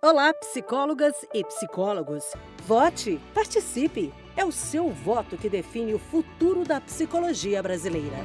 Olá, psicólogas e psicólogos. Vote, participe. É o seu voto que define o futuro da psicologia brasileira.